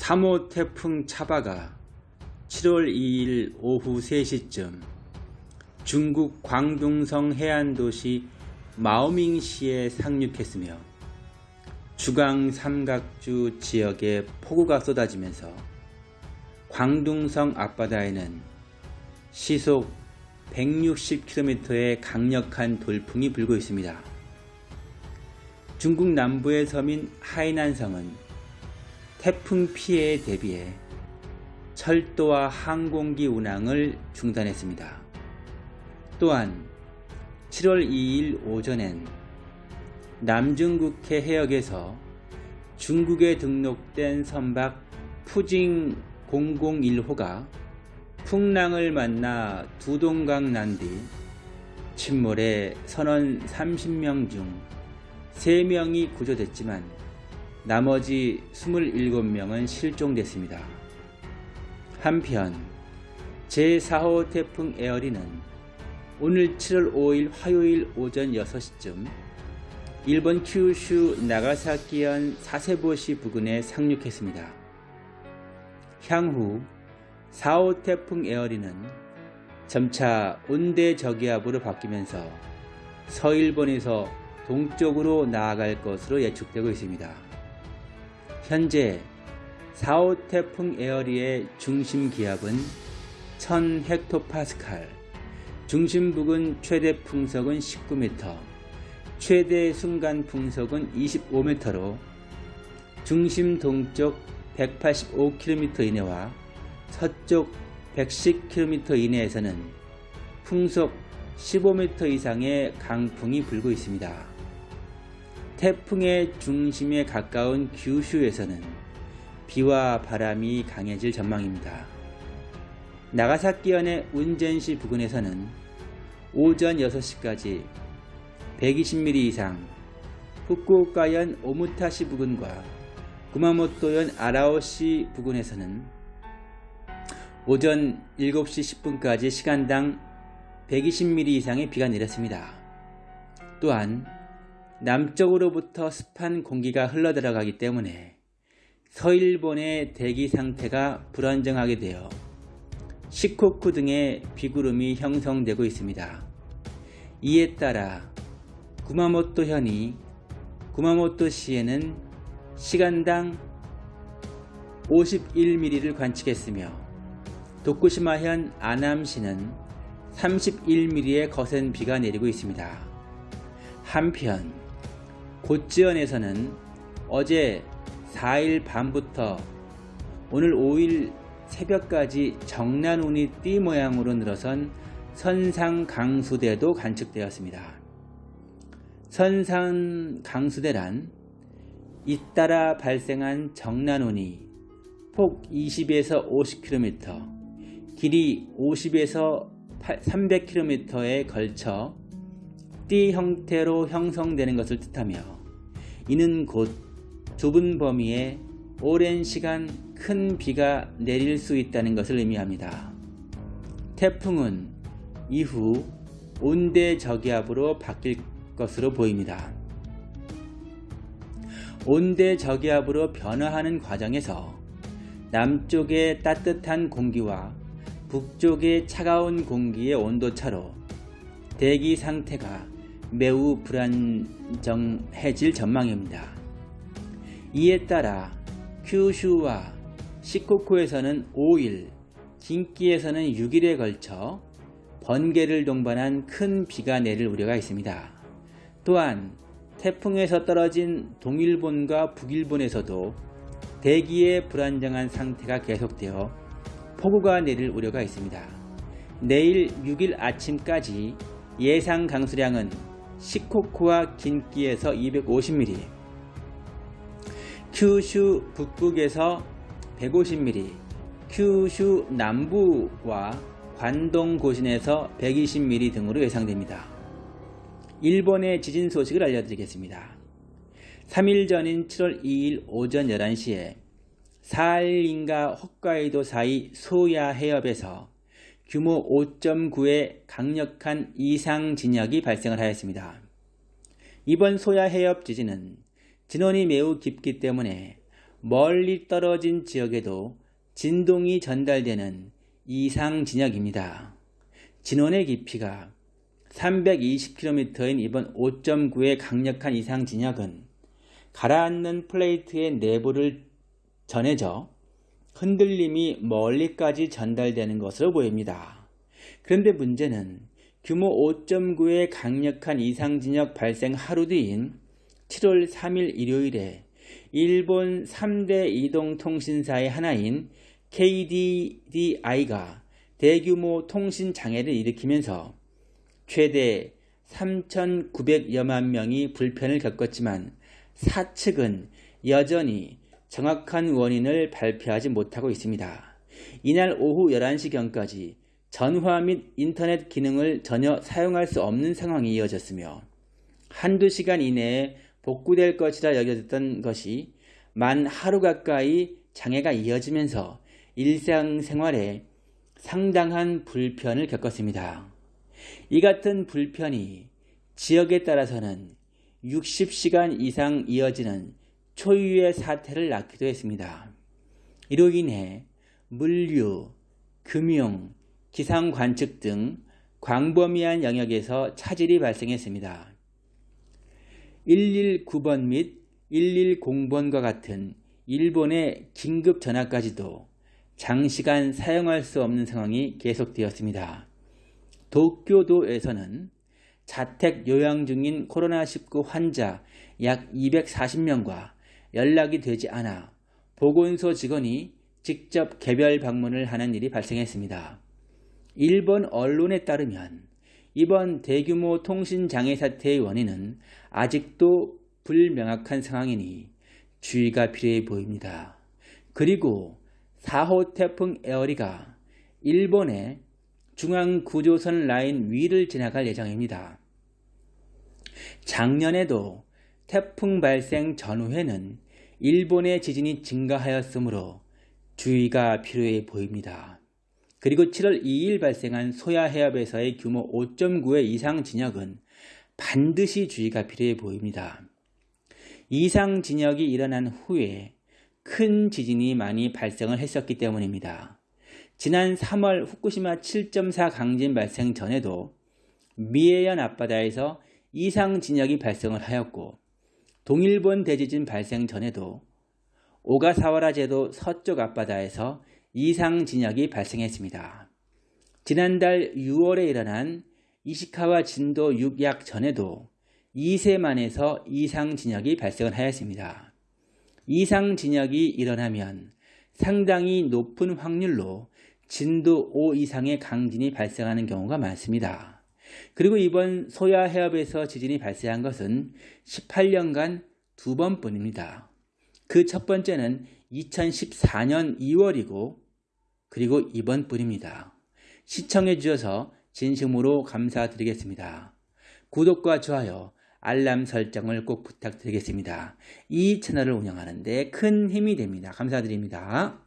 3호 태풍 차바가 7월 2일 오후 3시쯤 중국 광둥성 해안도시 마오밍시에 상륙했으며 주강 삼각주 지역에 폭우가 쏟아지면서 광둥성 앞바다에는 시속 160km의 강력한 돌풍이 불고 있습니다. 중국 남부의 섬인 하이난성은 태풍 피해에 대비해 철도와 항공기 운항을 중단했습니다. 또한 7월 2일 오전엔 남중국해 해역에서 중국에 등록된 선박 푸징 001호가 풍랑을 만나 두동강 난 뒤 침몰해 선원 30명 중 3명이 구조됐지만 나머지 27명은 실종됐습니다. 한편 제4호 태풍 에어리는 오늘 7월 5일 화요일 오전 6시쯤 일본 큐슈 나가사키현 사세보시 부근에 상륙했습니다. 향후 4호 태풍 에어리는 점차 온대저기압으로 바뀌면서 서일본에서 동쪽으로 나아갈 것으로 예측되고 있습니다. 현재 4호 태풍 에어리의 중심 기압은 1000헥토파스칼, 중심 부근 최대 풍속은 19m, 최대 순간 풍속은 25m로 중심 동쪽 185km 이내와 서쪽 110km 이내에서는 풍속 15m 이상의 강풍이 불고 있습니다. 태풍의 중심에 가까운 규슈에서는 비와 바람이 강해질 전망입니다. 나가사키현의 운전시 부근에서는 오전 6시까지 120mm 이상, 후쿠오카현 오무타시 부근과 구마모토현 아라오시 부근에서는 오전 7시 10분까지 시간당 120mm 이상의 비가 내렸습니다. 또한 남쪽으로부터 습한 공기가 흘러들어가기 때문에 서일본의 대기 상태가 불안정하게 되어 시코쿠 등의 비구름이 형성되고 있습니다. 이에 따라 구마모토현이 구마모토시에는 시간당 51mm를 관측했으며 도쿠시마현 아남시는 31mm의 거센 비가 내리고 있습니다. 한편 고지연에서는 어제 4일 밤부터 오늘 5일 새벽까지 정난운이 띠 모양으로 늘어선 선상 강수대도 관측되었습니다. 선상 강수대란 잇따라 발생한 정난운이 폭 20에서 50km, 길이 50에서 300km에 걸쳐 띠 형태로 형성되는 것을 뜻하며 이는 곧 좁은 범위에 오랜 시간 큰 비가 내릴 수 있다는 것을 의미합니다. 태풍은 이후 온대 저기압으로 바뀔 것으로 보입니다. 온대 저기압으로 변화하는 과정에서 남쪽의 따뜻한 공기와 북쪽의 차가운 공기의 온도차로 대기 상태가 매우 불안정해질 전망입니다. 이에 따라 큐슈와 시코쿠에서는 5일, 긴키에서는 6일에 걸쳐 번개를 동반한 큰 비가 내릴 우려가 있습니다. 또한 태풍에서 떨어진 동일본과 북일본에서도 대기의 불안정한 상태가 계속되어 폭우가 내릴 우려가 있습니다. 내일 6일 아침까지 예상 강수량은 시코쿠와 긴키에서 250mm, 큐슈 북북에서 150mm, 큐슈 남부와 관동 고신에서 120mm 등으로 예상됩니다. 일본의 지진 소식을 알려드리겠습니다. 3일 전인 7월 2일 오전 11시에 사할린과 홋카이도 사이 소야 해협에서 규모 5.9의 강력한 이상 진역이 발생을 하였습니다. 이번 소야 해협 지진은 진원이 매우 깊기 때문에 멀리 떨어진 지역에도 진동이 전달되는 이상 진역입니다. 진원의 깊이가 320km인 이번 5.9의 강력한 이상 진역은 가라앉는 플레이트의 내부를 전해져 흔들림이 멀리까지 전달되는 것으로 보입니다. 그런데 문제는 규모 5.9의 강력한 이상진역 발생 하루 뒤인 7월 3일 일요일에 일본 3대 이동통신사의 하나인 KDDI가 대규모 통신 장애를 일으키면서 최대 3,900여만 명이 불편을 겪었지만 사측은 여전히 정확한 원인을 발표하지 못하고 있습니다. 이날 오후 11시경까지 전화 및 인터넷 기능을 전혀 사용할 수 없는 상황이 이어졌으며 한두 시간 이내에 복구될 것이라 여겨졌던 것이 만 하루 가까이 장애가 이어지면서 일상생활에 상당한 불편을 겪었습니다. 이 같은 불편이 지역에 따라서는 60시간 이상 이어지는 초유의 사태를 낳기도 했습니다. 이로 인해 물류, 금융, 기상관측 등 광범위한 영역에서 차질이 발생했습니다. 119번 및 110번과 같은 일본의 긴급 전화까지도 장시간 사용할 수 없는 상황이 계속되었습니다. 도쿄도에서는 자택 요양 중인 코로나19 환자 약 240명과 연락이 되지 않아 보건소 직원이 직접 개별 방문을 하는 일이 발생했습니다. 일본 언론에 따르면 이번 대규모 통신장애 사태의 원인은 아직도 불명확한 상황이니 주의가 필요해 보입니다. 그리고 4호 태풍 에어리가 일본의 중앙구조선 라인 위를 지나갈 예정입니다. 작년에도 태풍 발생 전후에는 일본의 지진이 증가하였으므로 주의가 필요해 보입니다. 그리고 7월 2일 발생한 소야 해협에서의 규모 5.9의 이상 진역은 반드시 주의가 필요해 보입니다. 이상 진역이 일어난 후에 큰 지진이 많이 발생을 했었기 때문입니다. 지난 3월 후쿠시마 7.4 강진 발생 전에도 미해현 앞바다에서 이상 진역이 발생을 하였고 동일본 대지진 발생 전에도 오가사와라 제도 서쪽 앞바다에서 이상 진역이 발생했습니다. 지난달 6월에 일어난 이시카와 진도 6약 전에도 2세만에서 이상 진역이 발생을 하였습니다. 이상 진역이 일어나면 상당히 높은 확률로 진도 5 이상의 강진이 발생하는 경우가 많습니다. 그리고 이번 소야 해협에서 지진이 발생한 것은 18년간 두 번뿐입니다. 그 첫 번째는 2014년 2월이고 그리고 이번뿐입니다. 시청해 주셔서 진심으로 감사드리겠습니다. 구독과 좋아요, 알람 설정을 꼭 부탁드리겠습니다. 이 채널을 운영하는 데 큰 힘이 됩니다. 감사드립니다.